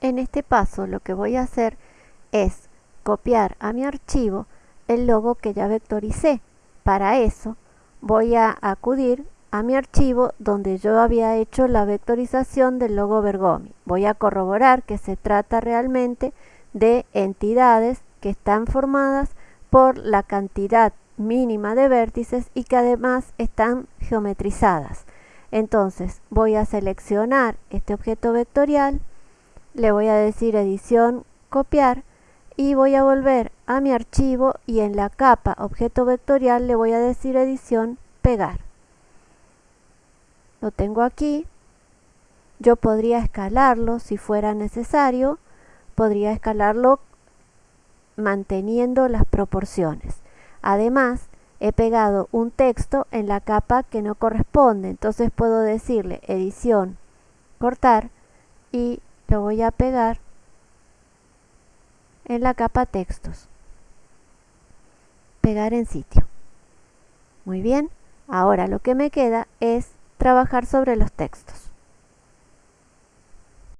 En este paso lo que voy a hacer es copiar a mi archivo el logo que ya vectoricé. Para eso voy a acudir a mi archivo donde yo había hecho la vectorización del logo Bergomi. Voy a corroborar que se trata realmente de entidades que están formadas por la cantidad mínima de vértices y que además están geometrizadas. Entonces voy a seleccionar este objeto vectorial, le voy a decir edición, copiar y voy a volver a mi archivo y en la capa objeto vectorial le voy a decir edición, pegar. Lo tengo aquí, yo podría escalarlo si fuera necesario, podría escalarlo manteniendo las proporciones. Además, he pegado un texto en la capa que no corresponde, entonces puedo decirle edición, cortar y lo voy a pegar en la capa textos. Pegar en sitio. Muy bien, ahora lo que me queda es trabajar sobre los textos.